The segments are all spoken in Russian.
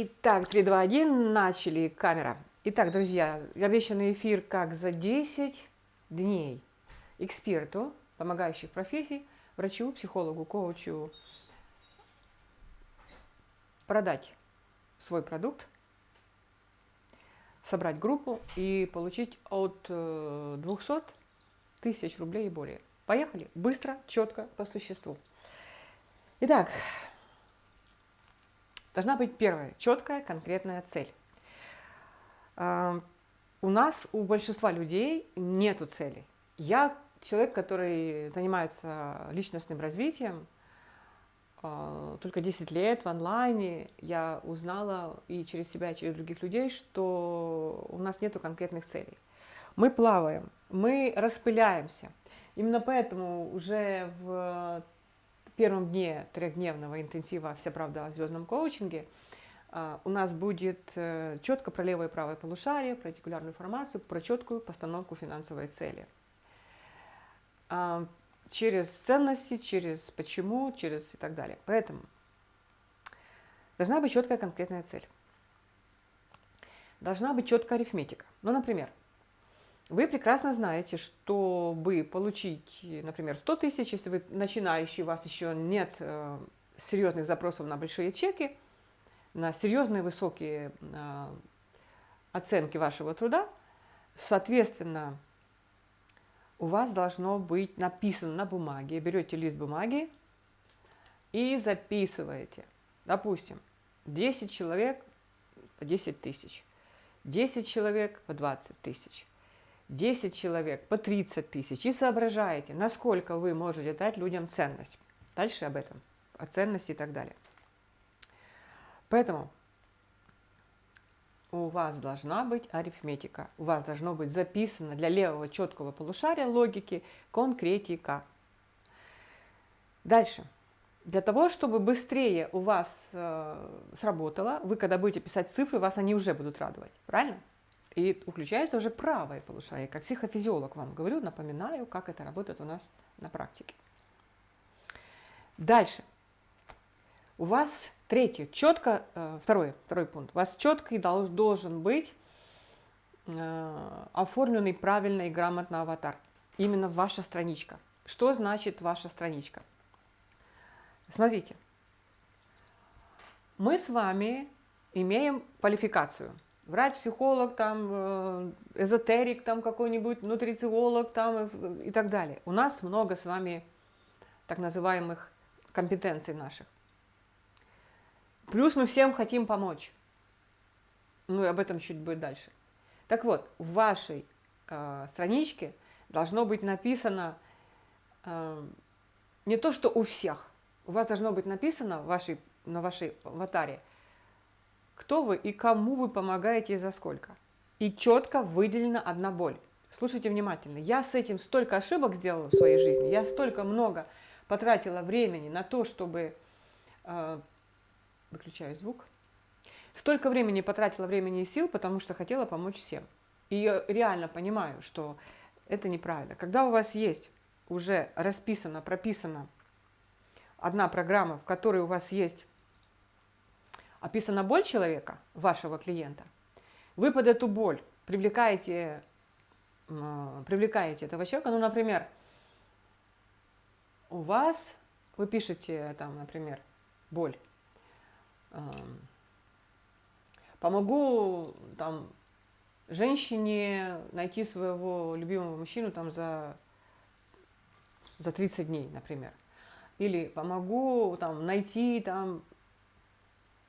Итак, 3, 2, 1, начали, камера. Итак, друзья, обещанный эфир как за 10 дней эксперту помогающих профессий, врачу, психологу, коучу продать свой продукт, собрать группу и получить от 200 э, тысяч рублей и более. Поехали, быстро, четко, по существу. Итак, должна быть первая, четкая, конкретная цель. А, у нас, у большинства людей нету цели. Я человек, который занимается личностным развитием, а, только 10 лет в онлайне я узнала и через себя, и через других людей, что у нас нету конкретных целей. Мы плаваем, мы распыляемся. Именно поэтому уже в первом дне трехдневного интенсива «Вся правда о звездном коучинге» а, у нас будет э, четко про левое и правое полушарие, про артикулярную информацию, про четкую постановку финансовой цели. А, через ценности, через почему, через и так далее. Поэтому должна быть четкая конкретная цель. Должна быть четкая арифметика. Ну, например, вы прекрасно знаете, чтобы получить, например, 100 тысяч, если вы начинающий, у вас еще нет э, серьезных запросов на большие чеки, на серьезные высокие э, оценки вашего труда, соответственно, у вас должно быть написано на бумаге. Берете лист бумаги и записываете. Допустим, 10 человек по 10 тысяч, 10 человек по 20 тысяч, 10 человек по 30 тысяч и соображаете, насколько вы можете дать людям ценность. Дальше об этом, о ценности и так далее. Поэтому у вас должна быть арифметика, у вас должно быть записано для левого четкого полушария логики конкретика. Дальше. Для того, чтобы быстрее у вас э, сработало, вы когда будете писать цифры, вас они уже будут радовать. Правильно? И включается уже правое полушарие. Как психофизиолог вам говорю, напоминаю, как это работает у нас на практике. Дальше. У вас третье, четко, э, второй, второй пункт. У вас четко должен быть э, оформленный правильно и грамотно аватар. Именно ваша страничка. Что значит ваша страничка? Смотрите. Мы с вами имеем квалификацию – врач, психолог, там, э, эзотерик, там какой-нибудь, нутрициолог там, и так далее. У нас много с вами так называемых компетенций наших. Плюс мы всем хотим помочь. Ну и об этом чуть будет дальше. Так вот, в вашей э, страничке должно быть написано э, не то, что у всех. У вас должно быть написано в вашей, на вашей аватаре – кто вы и кому вы помогаете и за сколько. И четко выделена одна боль. Слушайте внимательно. Я с этим столько ошибок сделала в своей жизни, я столько много потратила времени на то, чтобы... Э, выключаю звук. Столько времени потратила времени и сил, потому что хотела помочь всем. И я реально понимаю, что это неправильно. Когда у вас есть уже расписано, прописано одна программа, в которой у вас есть описана боль человека, вашего клиента, вы под эту боль привлекаете, привлекаете этого человека, ну, например, у вас, вы пишете там, например, боль, эм, помогу там женщине найти своего любимого мужчину там за, за 30 дней, например. Или помогу там найти там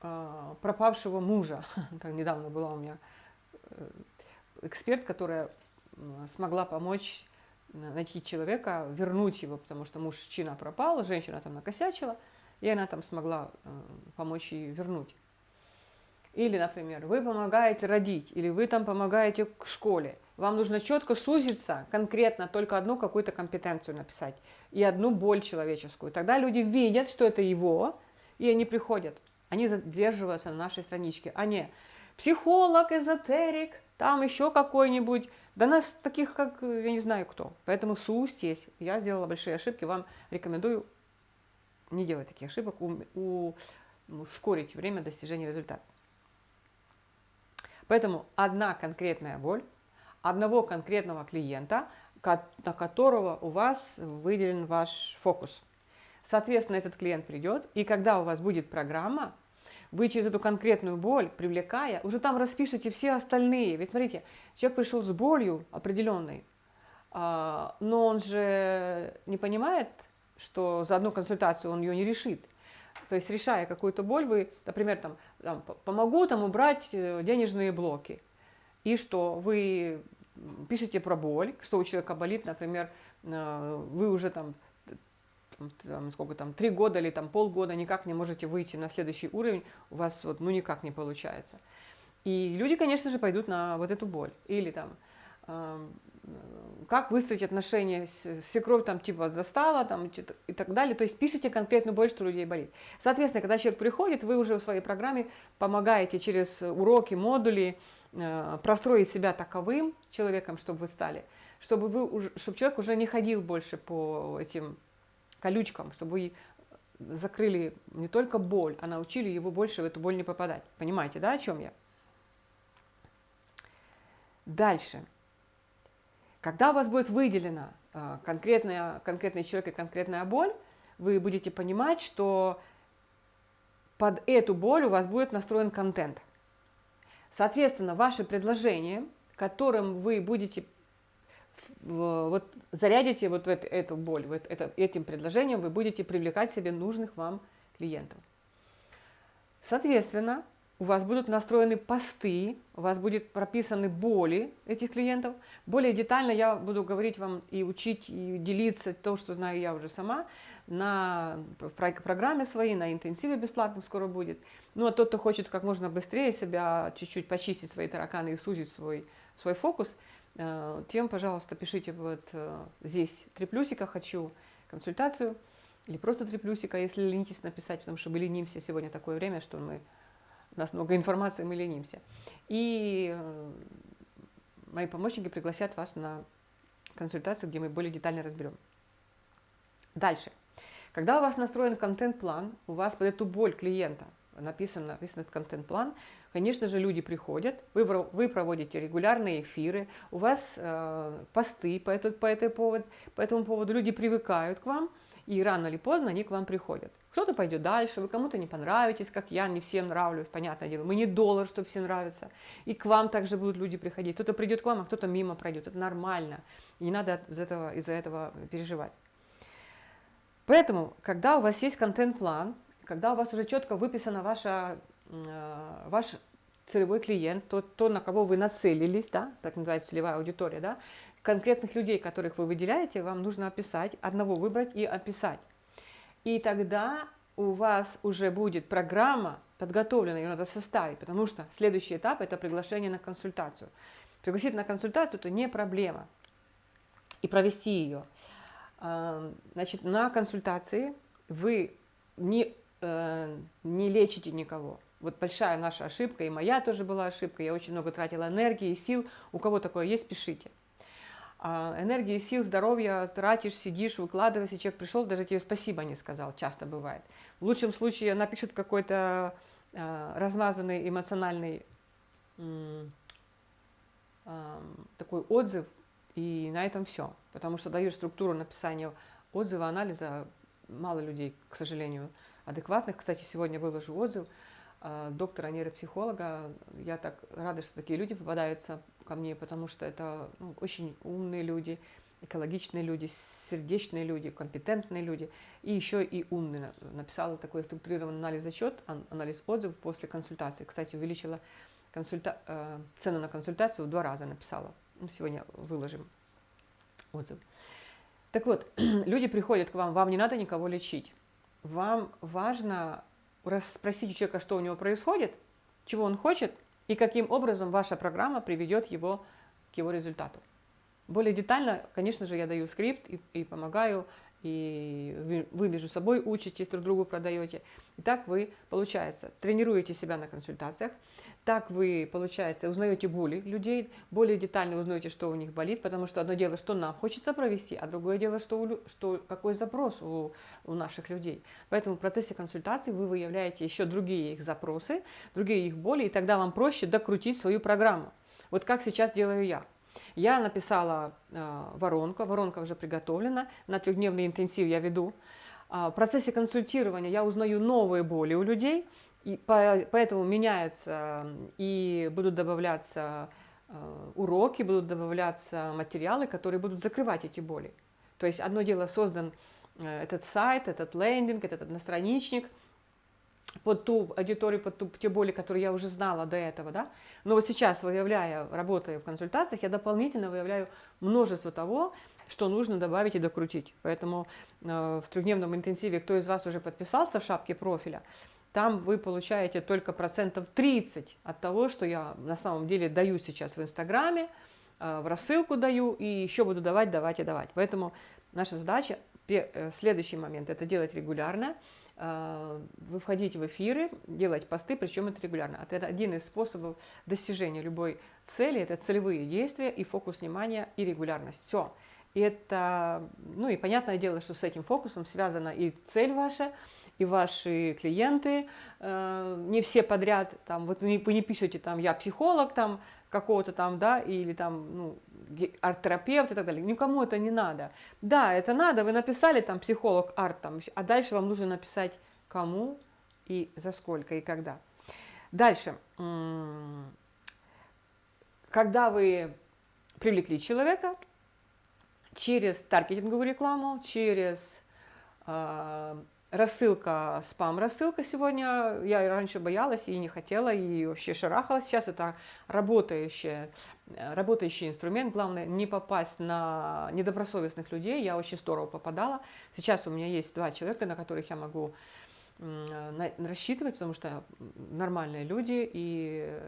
пропавшего мужа. Как недавно была у меня э, эксперт, которая смогла помочь найти человека, вернуть его, потому что мужчина пропал, женщина там накосячила, и она там смогла э, помочь ей вернуть. Или, например, вы помогаете родить, или вы там помогаете к школе. Вам нужно четко сузиться, конкретно только одну какую-то компетенцию написать и одну боль человеческую. Тогда люди видят, что это его, и они приходят они задерживаются на нашей страничке, а не психолог, эзотерик, там еще какой-нибудь. Да нас таких, как я не знаю кто. Поэтому сустесь. Я сделала большие ошибки, вам рекомендую не делать таких ошибок, у, у, ускорить время достижения результата. Поэтому одна конкретная боль, одного конкретного клиента, на которого у вас выделен ваш фокус. Соответственно, этот клиент придет, и когда у вас будет программа, вы через эту конкретную боль, привлекая, уже там распишите все остальные. Ведь смотрите, человек пришел с болью определенной, а, но он же не понимает, что за одну консультацию он ее не решит. То есть решая какую-то боль, вы, например, там, там, помогу там убрать э, денежные блоки. И что вы пишете про боль, что у человека болит, например, э, вы уже там, там сколько там, три года или там полгода никак не можете выйти на следующий уровень, у вас вот ну никак не получается. И люди, конечно же, пойдут на вот эту боль. Или там, как выстроить отношения с свекровь, там, типа, застала, там, и так далее. То есть пишите конкретную боль, что людей болит. Соответственно, когда человек приходит, вы уже в своей программе помогаете через уроки, модули э, простроить себя таковым человеком, чтобы вы стали, чтобы, вы чтобы человек уже не ходил больше по этим колючкам, чтобы вы закрыли не только боль, а научили его больше в эту боль не попадать. Понимаете, да, о чем я? Дальше. Когда у вас будет выделена а, конкретная, конкретный человек и конкретная боль, вы будете понимать, что под эту боль у вас будет настроен контент. Соответственно, ваше предложение, которым вы будете вот зарядите вот эту, боль, вот это, этим предложением вы будете привлекать себе нужных вам клиентов. Соответственно, у вас будут настроены посты, у вас будет прописаны боли этих клиентов. Более детально я буду говорить вам и учить, и делиться то, что знаю я уже сама, на программе своей, на интенсиве бесплатном скоро будет. Ну а тот, кто хочет как можно быстрее себя чуть-чуть почистить свои тараканы и сузить свой, свой фокус, тем, пожалуйста, пишите вот э, здесь три плюсика «Хочу консультацию» или просто три плюсика, если ленитесь написать, потому что мы ленимся сегодня такое время, что мы у нас много информации, мы ленимся. И э, мои помощники пригласят вас на консультацию, где мы более детально разберем. Дальше. Когда у вас настроен контент-план, у вас под эту боль клиента написан, написан этот контент-план, конечно же, люди приходят, вы, вы проводите регулярные эфиры, у вас э, посты по, этот, по, этой повод, по этому поводу, люди привыкают к вам, и рано или поздно они к вам приходят. Кто-то пойдет дальше, вы кому-то не понравитесь, как я, не всем нравлюсь, понятное дело. Мы не доллар, чтобы всем нравиться. И к вам также будут люди приходить. Кто-то придет к вам, а кто-то мимо пройдет. Это нормально. И не надо из-за этого, из этого переживать. Поэтому, когда у вас есть контент-план, когда у вас уже четко выписана ваша, э, ваш целевой клиент, то, то, на кого вы нацелились, да, так называется целевая аудитория, да, конкретных людей, которых вы выделяете, вам нужно описать, одного выбрать и описать. И тогда у вас уже будет программа подготовлена, ее надо составить, потому что следующий этап – это приглашение на консультацию. Пригласить на консультацию – это не проблема. И провести ее. Значит, на консультации вы не, э, не лечите никого. Вот большая наша ошибка, и моя тоже была ошибка, я очень много тратила энергии и сил. У кого такое есть, пишите. А, энергии, сил, здоровья тратишь, сидишь, выкладываешься, человек пришел, даже тебе спасибо не сказал, часто бывает. В лучшем случае напишет какой-то а, размазанный эмоциональный такой отзыв, и на этом все. Потому что даешь структуру написания отзыва, анализа, мало людей, к сожалению, адекватных. Кстати, сегодня выложу отзыв а, доктора нейропсихолога. Я так рада, что такие люди попадаются ко мне, потому что это ну, очень умные люди, экологичные люди, сердечные люди, компетентные люди и еще и умные. Написала такой структурированный анализ-отчет, анализ отзывов после консультации. Кстати, увеличила консульта... Э, цену на консультацию в два раза написала. Ну, сегодня выложим отзыв. Так вот, люди приходят к вам, вам не надо никого лечить. Вам важно расспросить у человека, что у него происходит, чего он хочет, и каким образом ваша программа приведет его к его результату. Более детально, конечно же, я даю скрипт и, и помогаю и вы между собой учитесь, друг другу продаете. И так вы, получается, тренируете себя на консультациях, так вы, получается, узнаете боли людей, более детально узнаете, что у них болит, потому что одно дело, что нам хочется провести, а другое дело, что, у, что какой запрос у, у наших людей. Поэтому в процессе консультации вы выявляете еще другие их запросы, другие их боли, и тогда вам проще докрутить свою программу. Вот как сейчас делаю я. Я написала э, воронку, воронка уже приготовлена, на трехдневный интенсив я веду. Э, в процессе консультирования я узнаю новые боли у людей, и по, поэтому меняется и будут добавляться э, уроки, будут добавляться материалы, которые будут закрывать эти боли. То есть одно дело создан э, этот сайт, этот лендинг, этот одностраничник под ту аудиторию, под ту, те боли, которые я уже знала до этого, да. Но вот сейчас, выявляя, работая в консультациях, я дополнительно выявляю множество того, что нужно добавить и докрутить. Поэтому э, в трехдневном интенсиве, кто из вас уже подписался в шапке профиля, там вы получаете только процентов 30 от того, что я на самом деле даю сейчас в Инстаграме, э, в рассылку даю и еще буду давать, давать и давать. Поэтому наша задача, э, следующий момент, это делать регулярно, э, вы входите в эфиры, делать посты, причем это регулярно. Это один из способов достижения любой цели, это целевые действия и фокус внимания и регулярность. Все. И это, ну и понятное дело, что с этим фокусом связана и цель ваша, и ваши клиенты, э, не все подряд, там, вот вы не пишете, там, я психолог, там, какого-то там, да, или там, ну, арт-терапевт и так далее. Никому это не надо. Да, это надо, вы написали там психолог, арт, там, а дальше вам нужно написать кому и за сколько и когда. Дальше. Когда вы привлекли человека через таргетинговую рекламу, через э, рассылка, спам-рассылка сегодня. Я раньше боялась и не хотела, и вообще шарахалась. Сейчас это работающий, работающий инструмент. Главное, не попасть на недобросовестных людей. Я очень здорово попадала. Сейчас у меня есть два человека, на которых я могу рассчитывать, потому что нормальные люди и,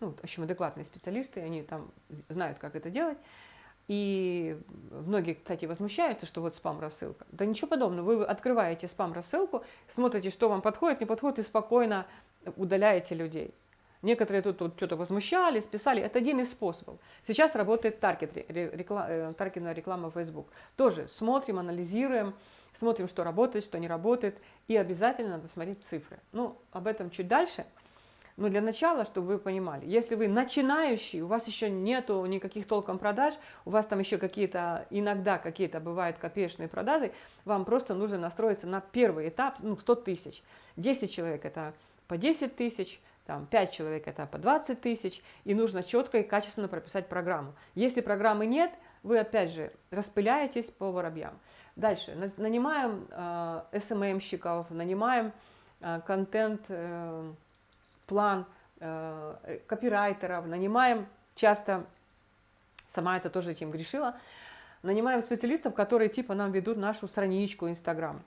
ну, в общем, адекватные специалисты, они там знают, как это делать. И многие, кстати, возмущаются, что вот спам-рассылка. Да ничего подобного. Вы открываете спам-рассылку, смотрите, что вам подходит, не подходит, и спокойно удаляете людей. Некоторые тут, тут что-то возмущались, писали. Это один из способов. Сейчас работает таргет, реклама, э, таргетная реклама Facebook. Тоже смотрим, анализируем, смотрим, что работает, что не работает. И обязательно надо смотреть цифры. Ну, об этом чуть дальше – но для начала, чтобы вы понимали, если вы начинающий, у вас еще нету никаких толком продаж, у вас там еще какие-то, иногда какие-то бывают копеечные продажи, вам просто нужно настроиться на первый этап, ну, 100 тысяч. 10 человек это по 10 тысяч, там 5 человек это по 20 тысяч, и нужно четко и качественно прописать программу. Если программы нет, вы опять же распыляетесь по воробьям. Дальше, нанимаем э, SMM-щиков, нанимаем э, контент... Э, план э, копирайтеров, нанимаем часто, сама это тоже этим грешила, нанимаем специалистов, которые типа нам ведут нашу страничку Инстаграм.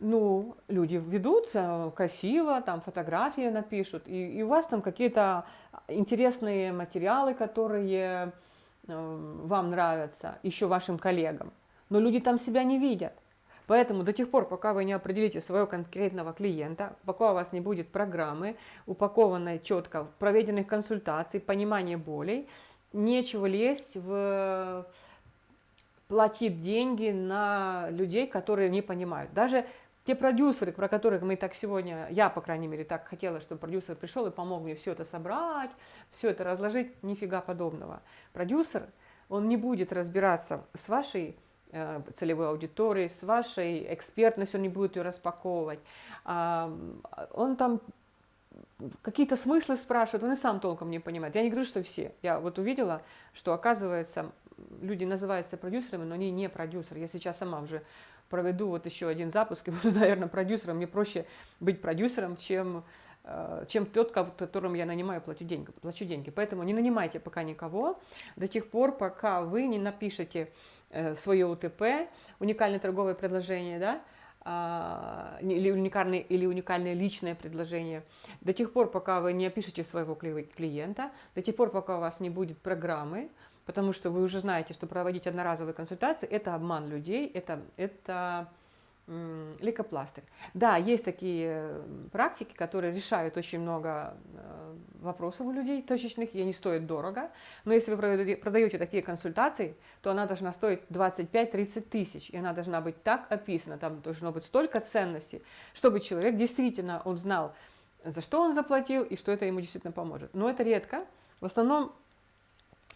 Ну, люди ведут красиво, там фотографии напишут, и, и у вас там какие-то интересные материалы, которые э, вам нравятся, еще вашим коллегам. Но люди там себя не видят. Поэтому до тех пор, пока вы не определите своего конкретного клиента, пока у вас не будет программы, упакованной четко, проведенных консультаций, понимания болей, нечего лезть в платить деньги на людей, которые не понимают. Даже те продюсеры, про которых мы так сегодня, я, по крайней мере, так хотела, чтобы продюсер пришел и помог мне все это собрать, все это разложить, нифига подобного. Продюсер, он не будет разбираться с вашей целевой аудитории, с вашей экспертностью, он не будет ее распаковывать. Он там какие-то смыслы спрашивает, он и сам толком не понимает. Я не говорю, что все. Я вот увидела, что оказывается, люди называются продюсерами, но они не продюсеры. Я сейчас сама уже проведу вот еще один запуск и буду, наверное, продюсером. Мне проще быть продюсером, чем, э, чем тот, которому я нанимаю, плачу деньги, плачу деньги. Поэтому не нанимайте пока никого до тех пор, пока вы не напишете Э, свое УТП, уникальное торговое предложение, да, а, или уникальное, или уникальное личное предложение, до тех пор, пока вы не опишете своего клиента, до тех пор, пока у вас не будет программы, потому что вы уже знаете, что проводить одноразовые консультации – это обман людей, это, это лейкопластырь. Да, есть такие практики, которые решают очень много э, вопросов у людей точечных, и они стоят дорого. Но если вы продаете такие консультации, то она должна стоить 25-30 тысяч, и она должна быть так описана, там должно быть столько ценностей, чтобы человек действительно, он знал, за что он заплатил и что это ему действительно поможет. Но это редко. В основном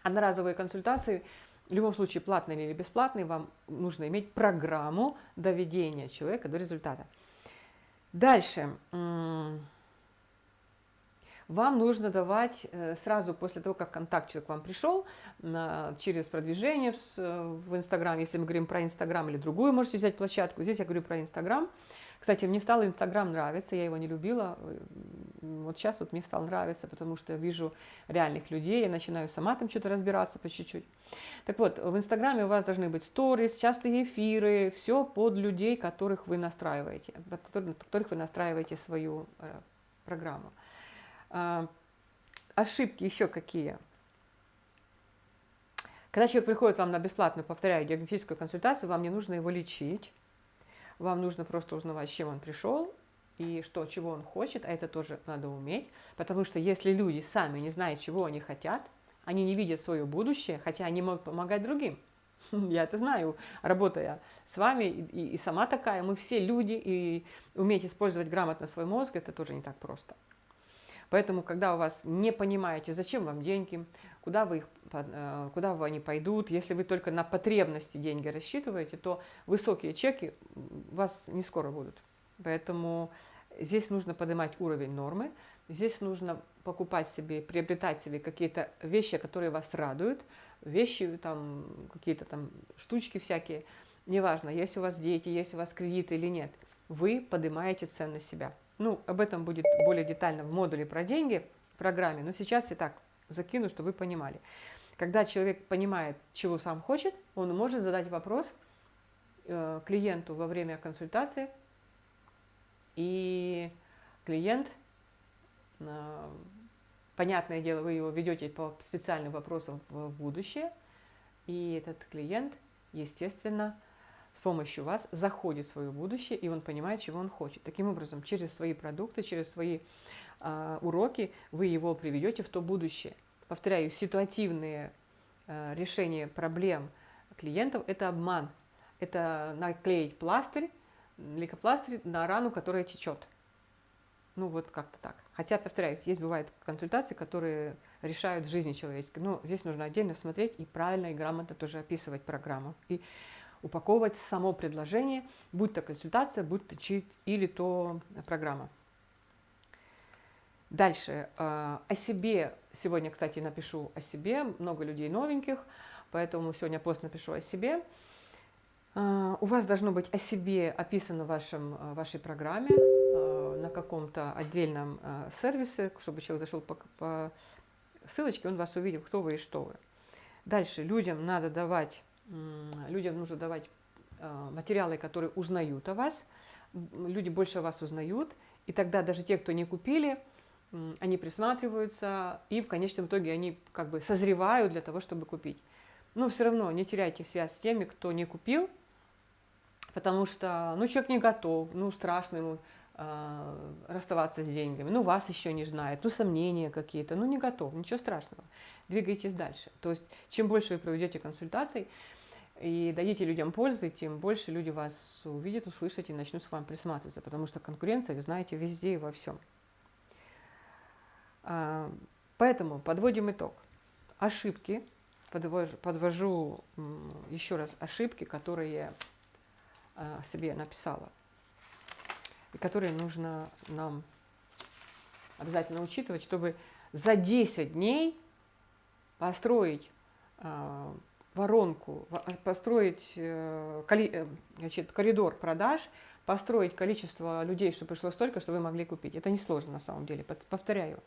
одноразовые консультации – в любом случае, платный или бесплатный, вам нужно иметь программу доведения человека до результата. Дальше. Вам нужно давать э, сразу после того, как контакт человек к вам пришел, через продвижение в Инстаграм, если мы говорим про Инстаграм или другую, можете взять площадку. Здесь я говорю про Инстаграм. Кстати, мне стал Инстаграм нравиться, я его не любила. Вот сейчас вот мне стал нравиться, потому что я вижу реальных людей, я начинаю сама там что-то разбираться по чуть-чуть. Так вот, в Инстаграме у вас должны быть сторис, частые эфиры, все под людей, которых вы настраиваете, под которых вы настраиваете свою э, программу. А, ошибки еще какие? Когда человек приходит вам на бесплатную, повторяю, диагностическую консультацию, вам не нужно его лечить, вам нужно просто узнавать, с чем он пришел и что, чего он хочет, а это тоже надо уметь, потому что если люди сами не знают, чего они хотят, они не видят свое будущее, хотя они могут помогать другим. Я это знаю, работая с вами, и, и сама такая, мы все люди, и уметь использовать грамотно свой мозг, это тоже не так просто. Поэтому, когда у вас не понимаете, зачем вам деньги, куда, вы их, э, куда вы они пойдут, если вы только на потребности деньги рассчитываете, то высокие чеки у вас не скоро будут. Поэтому здесь нужно поднимать уровень нормы, здесь нужно покупать себе, приобретать себе какие-то вещи, которые вас радуют, вещи, там, какие-то там штучки всякие, неважно, есть у вас дети, есть у вас кредиты или нет, вы поднимаете ценность себя. Ну, об этом будет более детально в модуле про деньги, в программе, но сейчас я так закину, чтобы вы понимали. Когда человек понимает, чего сам хочет, он может задать вопрос э, клиенту во время консультации, и клиент, э, понятное дело, вы его ведете по специальным вопросам в будущее, и этот клиент, естественно, с помощью вас заходит в свое будущее, и он понимает, чего он хочет. Таким образом, через свои продукты, через свои э, уроки вы его приведете в то будущее. Повторяю, ситуативные э, решения проблем клиентов – это обман. Это наклеить пластырь, лейкопластырь на рану, которая течет. Ну, вот как-то так. Хотя, повторяюсь, есть бывают консультации, которые решают жизни человеческой. Но здесь нужно отдельно смотреть и правильно, и грамотно тоже описывать программу. И упаковывать само предложение, будь то консультация, будь то чит или то программа. Дальше. Э, о себе. Сегодня, кстати, напишу о себе. Много людей новеньких, поэтому сегодня пост напишу о себе. Э, у вас должно быть о себе описано в вашем, э, вашей программе на каком-то отдельном сервисе, чтобы человек зашел по, по ссылочке, он вас увидел, кто вы и что вы. Дальше. Людям надо давать людям нужно давать материалы, которые узнают о вас, люди больше о вас узнают, и тогда даже те, кто не купили, они присматриваются, и в конечном итоге они как бы созревают для того, чтобы купить. Но все равно не теряйте связь с теми, кто не купил, потому что, ну, человек не готов, ну, страшно ему э, расставаться с деньгами, ну, вас еще не знает, ну, сомнения какие-то, ну, не готов, ничего страшного, двигайтесь дальше. То есть, чем больше вы проведете консультаций, и дадите людям пользы, тем больше люди вас увидят, услышат и начнут с вами присматриваться, потому что конкуренция, вы знаете, везде и во всем. А, поэтому подводим итог. Ошибки, подвожу, подвожу еще раз ошибки, которые я а, себе написала, и которые нужно нам обязательно учитывать, чтобы за 10 дней построить а, воронку, построить э, э, значит, коридор продаж, построить количество людей, чтобы пришло столько, что вы могли купить. Это несложно на самом деле, повторяю.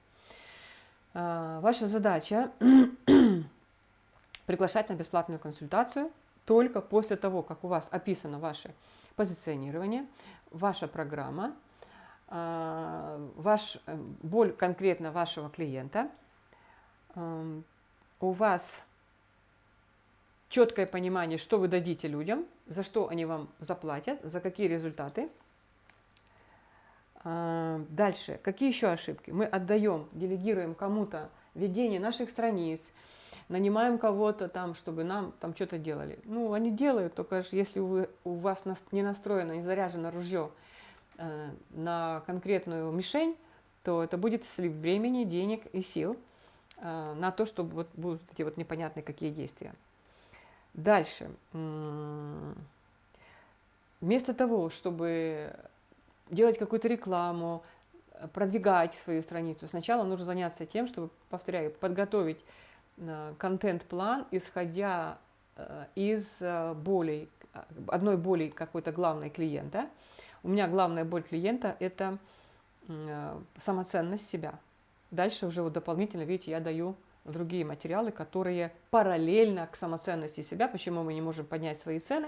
А, ваша задача приглашать на бесплатную консультацию только после того, как у вас описано ваше позиционирование, ваша программа, а, ваш, э, боль конкретно вашего клиента, у вас четкое понимание, что вы дадите людям, за что они вам заплатят, за какие результаты. Дальше, какие еще ошибки? Мы отдаем, делегируем кому-то ведение наших страниц, нанимаем кого-то там, чтобы нам там что-то делали. Ну, они делают, только если вы, у вас не настроено, не заряжено ружье э, на конкретную мишень, то это будет слив времени, денег и сил э, на то, чтобы вот будут эти вот непонятные какие действия. Дальше. Вместо того, чтобы делать какую-то рекламу, продвигать свою страницу, сначала нужно заняться тем, чтобы, повторяю, подготовить э, контент-план, исходя э, из э, болей, одной боли какой-то главной клиента. У меня главная боль клиента – это самоценность себя. Дальше уже вот дополнительно, видите, я даю другие материалы, которые параллельно к самоценности себя, почему мы не можем поднять свои цены,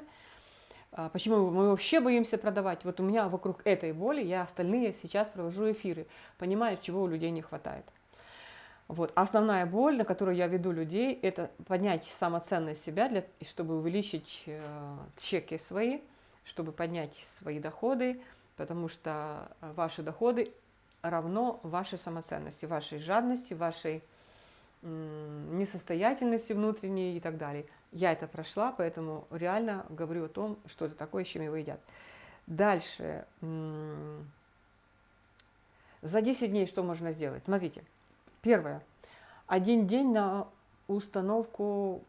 почему мы вообще боимся продавать. Вот у меня вокруг этой боли я остальные сейчас провожу эфиры, понимаю, чего у людей не хватает. Вот. Основная боль, на которую я веду людей, это поднять самоценность себя, для, чтобы увеличить э, чеки свои, чтобы поднять свои доходы, потому что ваши доходы равно вашей самоценности, вашей жадности, вашей несостоятельности внутренней и так далее. Я это прошла, поэтому реально говорю о том, что это такое, с чем его едят. Дальше. За 10 дней что можно сделать? Смотрите. Первое. Один день на установку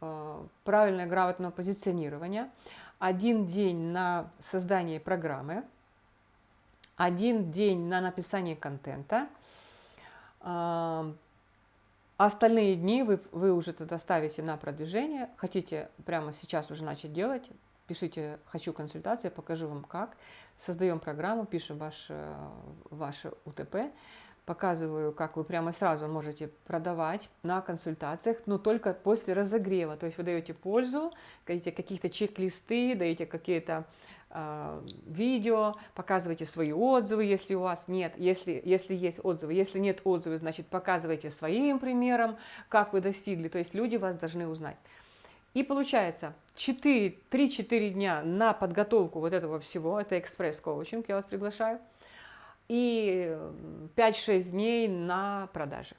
э, правильного грамотного позиционирования. Один день на создание программы. Один день на написание контента остальные дни вы, вы уже тогда ставите на продвижение. Хотите прямо сейчас уже начать делать, пишите «хочу консультацию», я покажу вам как. Создаем программу, пишем ваш, э, ваше УТП, показываю, как вы прямо сразу можете продавать на консультациях, но только после разогрева. То есть вы даете пользу, даете какие-то чек-листы, даете какие-то видео, показывайте свои отзывы, если у вас нет, если, если есть отзывы. Если нет отзывов, значит, показывайте своим примером, как вы достигли. То есть люди вас должны узнать. И получается 3-4 дня на подготовку вот этого всего, это экспресс-коучинг, я вас приглашаю, и 5-6 дней на продажи.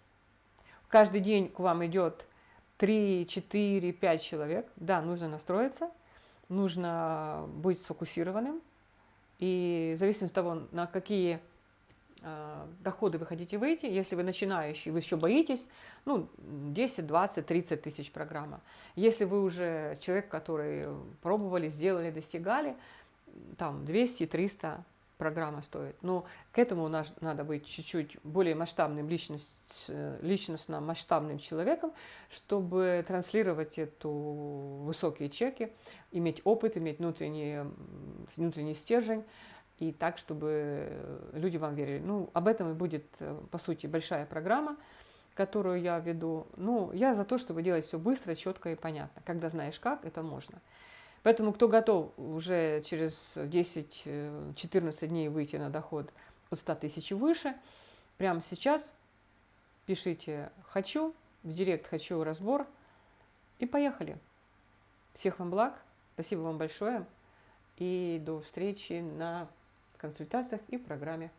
Каждый день к вам идет 3, 4, 5 человек. Да, нужно настроиться – нужно быть сфокусированным. И в зависимости от того, на какие э, доходы вы хотите выйти, если вы начинающий, вы еще боитесь, ну, 10, 20, 30 тысяч программа. Если вы уже человек, который пробовали, сделали, достигали, там 200, 300 программа стоит. Но к этому надо быть чуть-чуть более масштабным, личность, личностно масштабным человеком, чтобы транслировать эту высокие чеки, иметь опыт, иметь внутренний, внутренний стержень, и так, чтобы люди вам верили. Ну, об этом и будет, по сути, большая программа, которую я веду. Ну, я за то, чтобы делать все быстро, четко и понятно. Когда знаешь как, это можно. Поэтому кто готов уже через 10-14 дней выйти на доход от 100 тысяч и выше, прямо сейчас пишите «хочу», в директ «хочу разбор» и поехали. Всех вам благ, спасибо вам большое и до встречи на консультациях и программе.